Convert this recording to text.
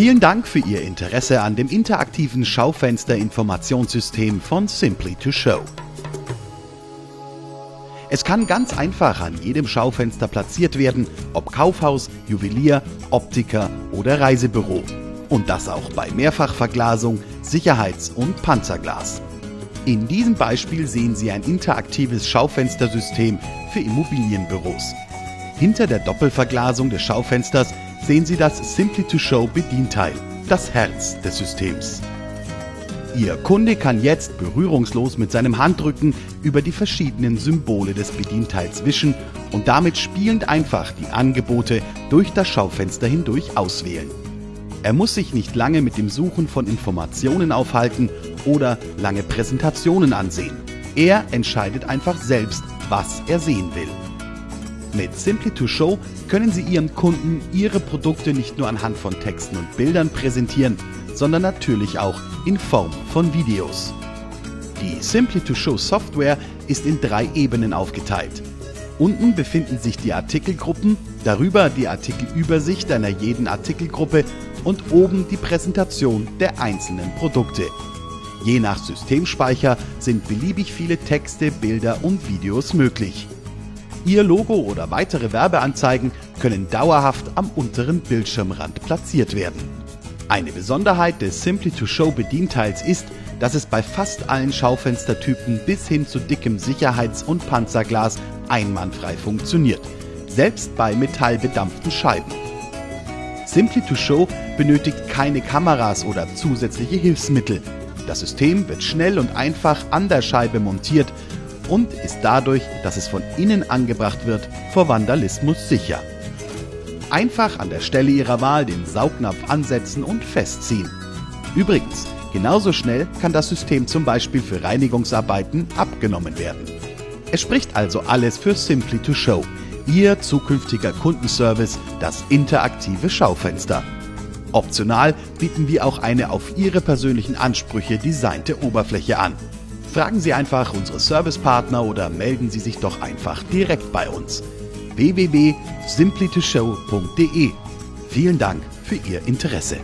Vielen Dank für Ihr Interesse an dem interaktiven Schaufenster-Informationssystem von Simply to Show. Es kann ganz einfach an jedem Schaufenster platziert werden, ob Kaufhaus, Juwelier, Optiker oder Reisebüro. Und das auch bei Mehrfachverglasung, Sicherheits- und Panzerglas. In diesem Beispiel sehen Sie ein interaktives Schaufenstersystem für Immobilienbüros. Hinter der Doppelverglasung des Schaufensters sehen Sie das Simply to Show Bedienteil, das Herz des Systems. Ihr Kunde kann jetzt berührungslos mit seinem Handrücken über die verschiedenen Symbole des Bedienteils wischen und damit spielend einfach die Angebote durch das Schaufenster hindurch auswählen. Er muss sich nicht lange mit dem Suchen von Informationen aufhalten oder lange Präsentationen ansehen. Er entscheidet einfach selbst, was er sehen will. Mit Simply to Show können Sie Ihren Kunden Ihre Produkte nicht nur anhand von Texten und Bildern präsentieren, sondern natürlich auch in Form von Videos. Die Simply to Show Software ist in drei Ebenen aufgeteilt. Unten befinden sich die Artikelgruppen, darüber die Artikelübersicht einer jeden Artikelgruppe und oben die Präsentation der einzelnen Produkte. Je nach Systemspeicher sind beliebig viele Texte, Bilder und Videos möglich. Ihr Logo oder weitere Werbeanzeigen können dauerhaft am unteren Bildschirmrand platziert werden. Eine Besonderheit des Simply to Show Bedienteils ist, dass es bei fast allen Schaufenstertypen bis hin zu dickem Sicherheits- und Panzerglas einwandfrei funktioniert, selbst bei metallbedampften Scheiben. Simply to Show benötigt keine Kameras oder zusätzliche Hilfsmittel. Das System wird schnell und einfach an der Scheibe montiert und ist dadurch, dass es von innen angebracht wird, vor Vandalismus sicher. Einfach an der Stelle Ihrer Wahl den Saugnapf ansetzen und festziehen. Übrigens, genauso schnell kann das System zum Beispiel für Reinigungsarbeiten abgenommen werden. Es spricht also alles für Simply to Show, Ihr zukünftiger Kundenservice, das interaktive Schaufenster. Optional bieten wir auch eine auf Ihre persönlichen Ansprüche designte Oberfläche an. Fragen Sie einfach unsere Servicepartner oder melden Sie sich doch einfach direkt bei uns. www.simplytoshow.de Vielen Dank für Ihr Interesse.